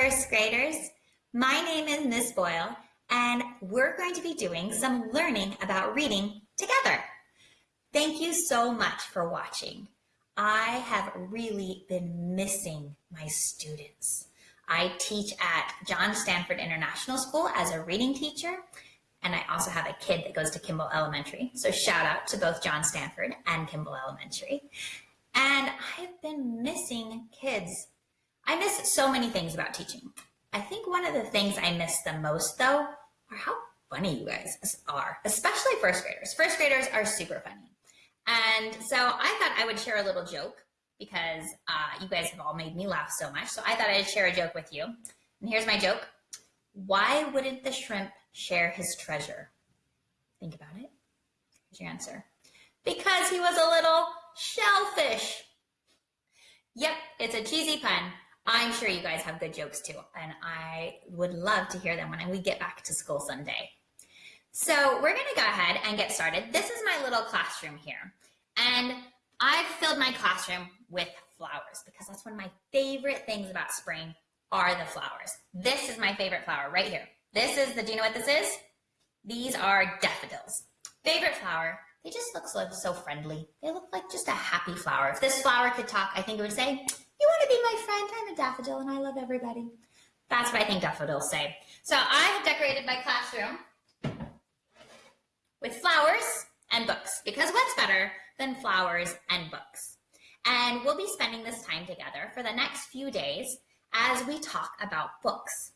first graders? My name is Miss Boyle, and we're going to be doing some learning about reading together. Thank you so much for watching. I have really been missing my students. I teach at John Stanford International School as a reading teacher, and I also have a kid that goes to Kimball Elementary. So shout out to both John Stanford and Kimball Elementary. And I've been missing kids. I miss so many things about teaching. I think one of the things I miss the most though are how funny you guys are, especially first graders. First graders are super funny. And so I thought I would share a little joke because uh, you guys have all made me laugh so much. So I thought I'd share a joke with you. And here's my joke. Why wouldn't the shrimp share his treasure? Think about it. Here's your answer. Because he was a little shellfish. Yep, it's a cheesy pun. I'm sure you guys have good jokes too, and I would love to hear them when we get back to school someday. So we're gonna go ahead and get started. This is my little classroom here. And I've filled my classroom with flowers because that's one of my favorite things about spring are the flowers. This is my favorite flower right here. This is the, do you know what this is? These are daffodils. Favorite flower. They just look so, so friendly. They look like just a happy flower. If this flower could talk, I think it would say, be my friend? I'm a daffodil and I love everybody. That's what I think daffodils say. So I have decorated my classroom with flowers and books because what's better than flowers and books? And we'll be spending this time together for the next few days as we talk about books.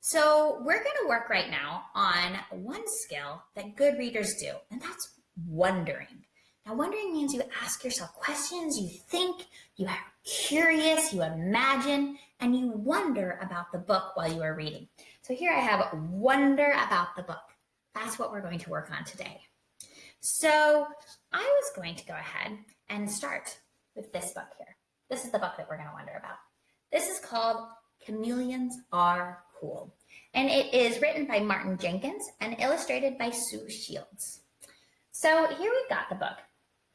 So we're going to work right now on one skill that good readers do, and that's wondering. Now, wondering means you ask yourself questions, you think, you are curious, you imagine, and you wonder about the book while you are reading. So here I have wonder about the book. That's what we're going to work on today. So I was going to go ahead and start with this book here. This is the book that we're going to wonder about. This is called Chameleons Are Cool. And it is written by Martin Jenkins and illustrated by Sue Shields. So here we've got the book,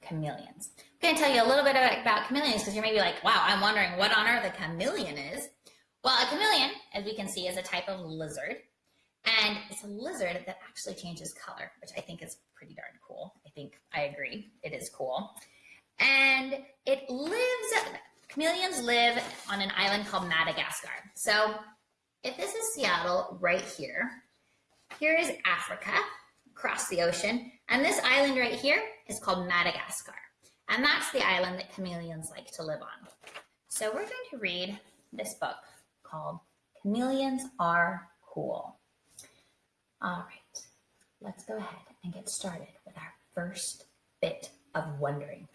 Chameleons. I'm going to tell you a little bit about chameleons because you're maybe like, wow, I'm wondering what on earth a chameleon is. Well, a chameleon, as we can see, is a type of lizard. And it's a lizard that actually changes color, which I think is pretty darn cool. I think I agree. It is cool. And it lives, chameleons live on an island called Madagascar. So if this is Seattle right here, here is Africa across the ocean. And this island right here is called Madagascar. And that's the island that chameleons like to live on. So we're going to read this book called Chameleons Are Cool. All right, let's go ahead and get started with our first bit of wondering.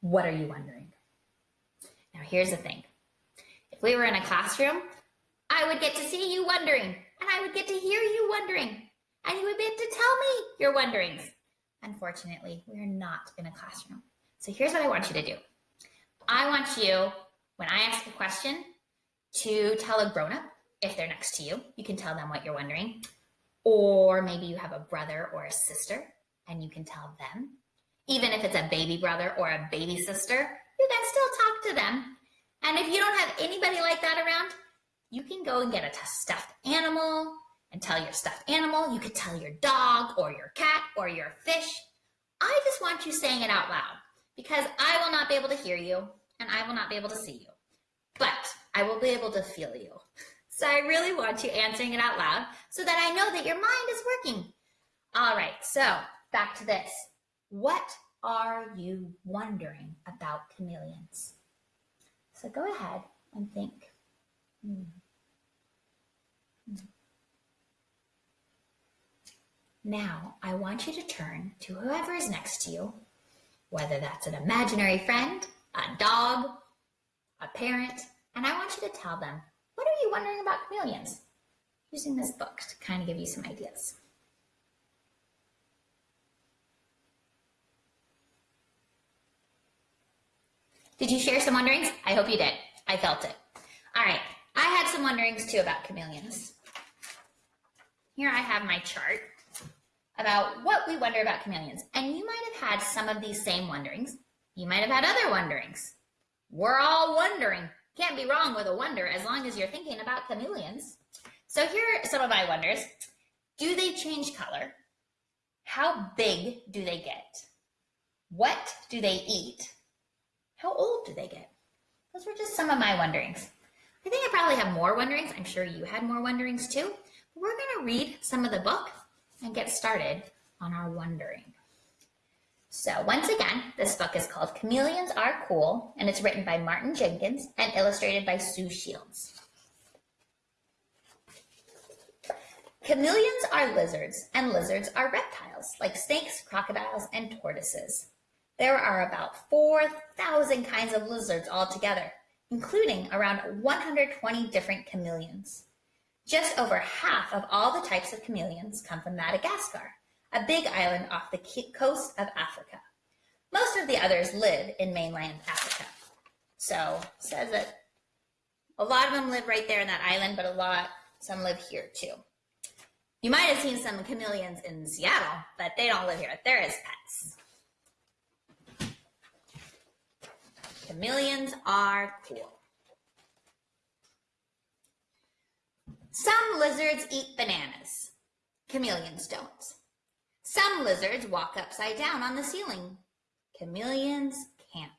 What are you wondering? Now, here's the thing. If we were in a classroom, I would get to see you wondering, and I would get to hear you wondering, and you would be able to tell me your wonderings. Unfortunately, we're not in a classroom. So here's what I want you to do. I want you, when I ask a question, to tell a grown-up if they're next to you. You can tell them what you're wondering. Or maybe you have a brother or a sister and you can tell them. Even if it's a baby brother or a baby sister, you can still talk to them. And if you don't have anybody like that around, you can go and get a stuffed animal and tell your stuffed animal. You could tell your dog or your cat or your fish. I just want you saying it out loud because I will not be able to hear you and I will not be able to see you, but I will be able to feel you. So I really want you answering it out loud so that I know that your mind is working. All right, so back to this. What are you wondering about chameleons? So go ahead and think. Hmm. Now, I want you to turn to whoever is next to you, whether that's an imaginary friend, a dog, a parent, and I want you to tell them what are you wondering about chameleons? Using this book to kind of give you some ideas. Did you share some wonderings? I hope you did. I felt it. All right. I had some wonderings too about chameleons. Here I have my chart about what we wonder about chameleons. And you might have had some of these same wonderings. You might have had other wonderings. We're all wondering Can't be wrong with a wonder as long as you're thinking about chameleons. So here are some of my wonders. Do they change color? How big do they get? What do they eat? How old do they get? Those were just some of my wonderings. I think I probably have more wonderings. I'm sure you had more wonderings too. We're going to read some of the book and get started on our wondering. So once again, this book is called Chameleons Are Cool, and it's written by Martin Jenkins and illustrated by Sue Shields. Chameleons are lizards, and lizards are reptiles, like snakes, crocodiles, and tortoises. There are about 4,000 kinds of lizards altogether, including around 120 different chameleons. Just over half of all the types of chameleons come from Madagascar, a big island off the coast of Africa. Most of the others live in mainland Africa. So says that a lot of them live right there in that island, but a lot, some live here too. You might have seen some chameleons in Seattle, but they don't live here. They're as pets. Chameleons are cool. Some lizards eat bananas. Chameleons don't. Some lizards walk upside down on the ceiling. Chameleons can't.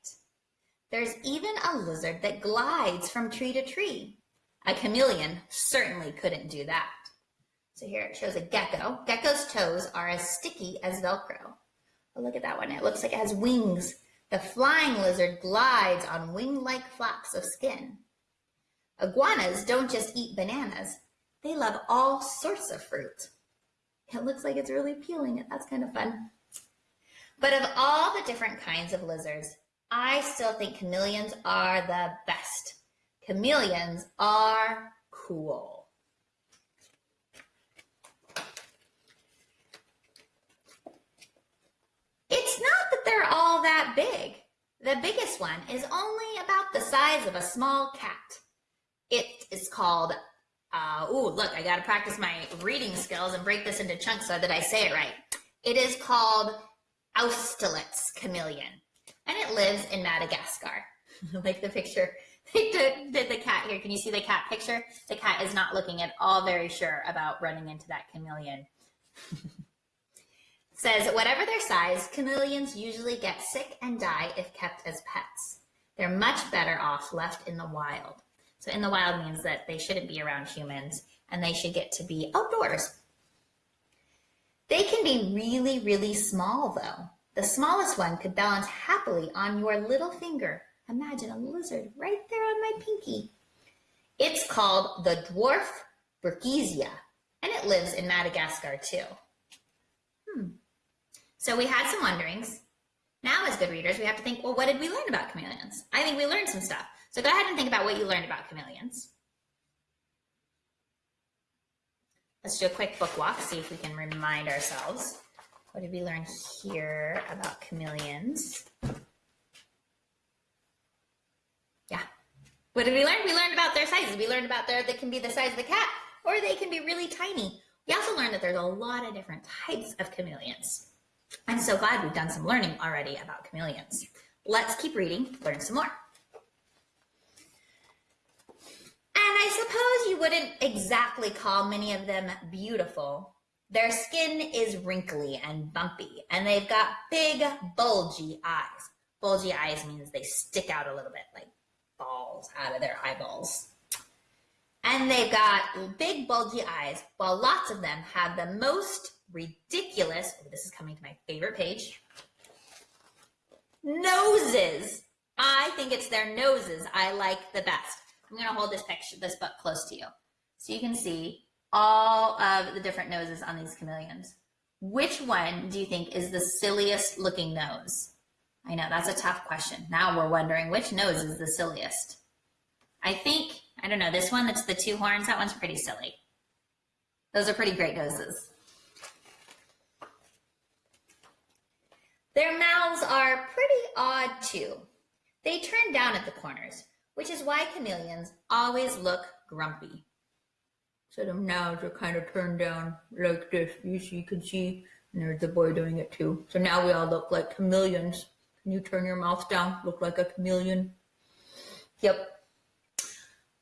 There's even a lizard that glides from tree to tree. A chameleon certainly couldn't do that. So here it shows a gecko. Gecko's toes are as sticky as Velcro. Oh, look at that one. It looks like it has wings. The flying lizard glides on wing-like flaps of skin. Iguanas don't just eat bananas. They love all sorts of fruit. It looks like it's really peeling it. That's kind of fun. But of all the different kinds of lizards, I still think chameleons are the best. Chameleons are cool. It's not that they're all that big. The biggest one is only about the size of a small cat. Is called, uh, look, I got to practice my reading skills and break this into chunks so that I say it right. It is called Oustalet's chameleon, and it lives in Madagascar. like the picture did the cat here. Can you see the cat picture? The cat is not looking at all very sure about running into that chameleon. says whatever their size, chameleons usually get sick and die if kept as pets. They're much better off left in the wild. So in the wild means that they shouldn't be around humans and they should get to be outdoors. They can be really, really small though. The smallest one could balance happily on your little finger. Imagine a lizard right there on my pinky. It's called the dwarf Brookesia, and it lives in Madagascar too. Hmm. So we had some wonderings. Now as good readers, we have to think, well, what did we learn about chameleons? I think we learned some stuff. So go ahead and think about what you learned about chameleons. Let's do a quick book walk, see if we can remind ourselves. What did we learn here about chameleons? Yeah. What did we learn? We learned about their sizes. We learned about their, they can be the size of the cat or they can be really tiny. We also learned that there's a lot of different types of chameleons. I'm so glad we've done some learning already about chameleons. Let's keep reading, learn some more. And I suppose you wouldn't exactly call many of them beautiful. Their skin is wrinkly and bumpy, and they've got big, bulgy eyes. Bulgy eyes means they stick out a little bit, like balls out of their eyeballs. And they've got big, bulgy eyes, while lots of them have the most ridiculous, oh, this is coming to my favorite page, noses. I think it's their noses I like the best. I'm to hold this picture, this book close to you so you can see all of the different noses on these chameleons. Which one do you think is the silliest looking nose? I know that's a tough question. Now we're wondering which nose is the silliest. I think, I don't know, this one that's the two horns, that one's pretty silly. Those are pretty great noses. Their mouths are pretty odd too. They turn down at the corners, which is why chameleons always look grumpy. So the mouths are kind of turned down like this. You see, you can see, and there's the boy doing it too. So now we all look like chameleons. Can you turn your mouth down? Look like a chameleon. Yep.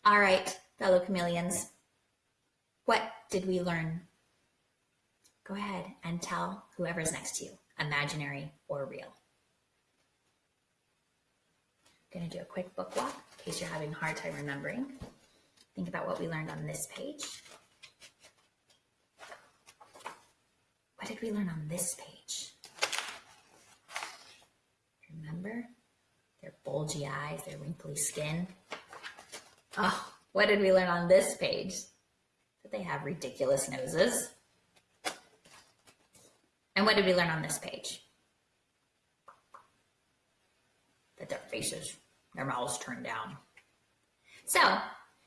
All right, fellow chameleons, what did we learn? Go ahead and tell whoever's next to you, imaginary or real. I'm going to do a quick book walk in case you're having a hard time remembering. Think about what we learned on this page. What did we learn on this page? Remember? Their bulgy eyes, their wrinkly skin. Oh, what did we learn on this page? That they have ridiculous noses. And what did we learn on this page? That their faces, their mouths turned down. So,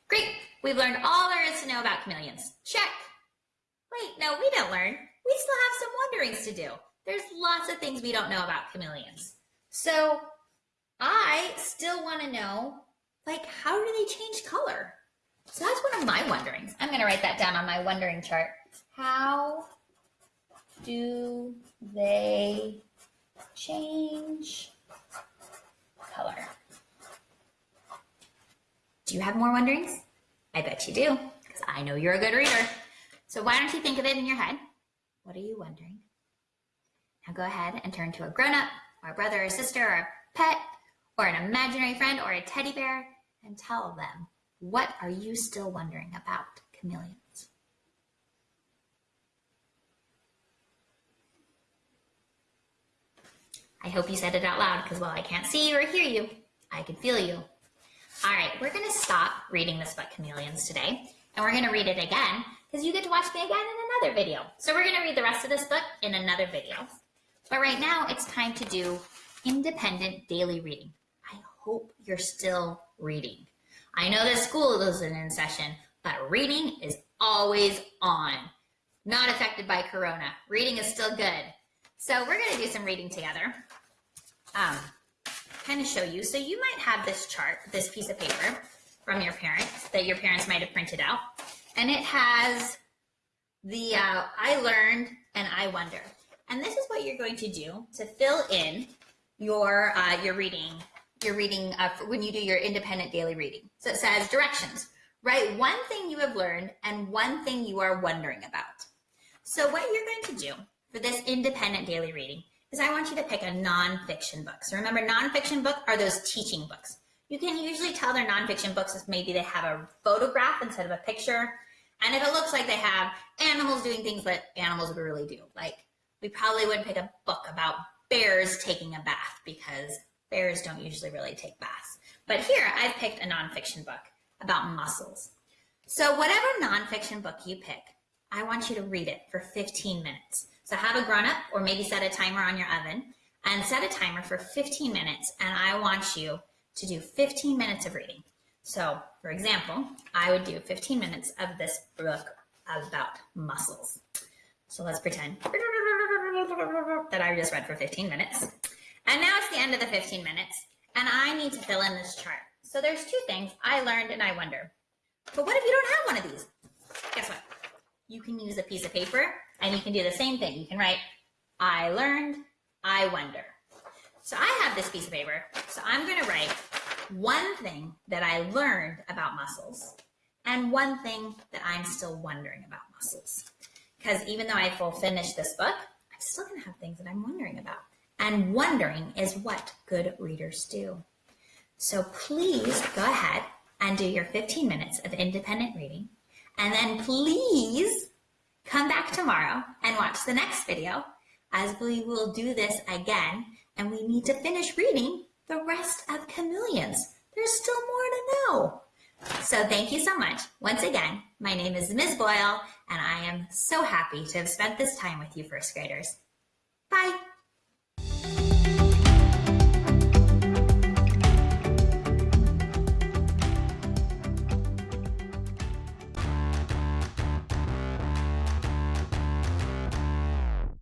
great. We've learned all there is to know about chameleons. Check. Wait, no, we didn't learn. We still have some wonderings to do. There's lots of things we don't know about chameleons. So I still want to know, like, how do they change color? So that's one of my wonderings. I'm going to write that down on my wondering chart. How do they change color? Do you have more wonderings? I bet you do, because I know you're a good reader. So why don't you think of it in your head? What are you wondering? Now go ahead and turn to a grown-up or a brother or sister or a pet or an imaginary friend or a teddy bear and tell them what are you still wondering about chameleons? I hope you said it out loud because while I can't see you or hear you, I can feel you. All right, we're going to stop reading this book, Chameleons, today, and we're going to read it again because you get to watch me again in another video. So we're going to read the rest of this book in another video. But right now, it's time to do independent daily reading. I hope you're still reading. I know that school isn't in session, but reading is always on. Not affected by Corona. Reading is still good. So we're going to do some reading together. Um, kind of show you. So you might have this chart, this piece of paper from your parents that your parents might have printed out. And it has the uh, I learned and I wonder. And this is what you're going to do to fill in your uh, your reading your reading uh, when you do your independent daily reading. So it says directions. Write one thing you have learned and one thing you are wondering about. So what you're going to do for this independent daily reading is I want you to pick a nonfiction book. So remember, nonfiction book are those teaching books. You can usually tell they're nonfiction books if maybe they have a photograph instead of a picture. And if it looks like they have animals doing things that animals would really do, like we probably wouldn't pick a book about bears taking a bath because bears don't usually really take baths. But here I've picked a nonfiction book about mussels. So whatever nonfiction book you pick, I want you to read it for 15 minutes. So have a grown up or maybe set a timer on your oven and set a timer for 15 minutes. And I want you to do 15 minutes of reading. So for example, I would do 15 minutes of this book about mussels. So let's pretend that I just read for 15 minutes. And now it's the end of the 15 minutes, and I need to fill in this chart. So there's two things I learned and I wonder. But what if you don't have one of these? Guess what? You can use a piece of paper and you can do the same thing. You can write, I learned, I wonder. So I have this piece of paper, so I'm gonna write one thing that I learned about mussels and one thing that I'm still wondering about mussels. Because even though I will finish this book, I'm still going to have things that I'm wondering about. And wondering is what good readers do. So please go ahead and do your 15 minutes of independent reading. And then please come back tomorrow and watch the next video as we will do this again. And we need to finish reading the rest of Chameleons. There's still more to know. So thank you so much. Once again, my name is Ms. Boyle, and I am so happy to have spent this time with you first graders. Bye.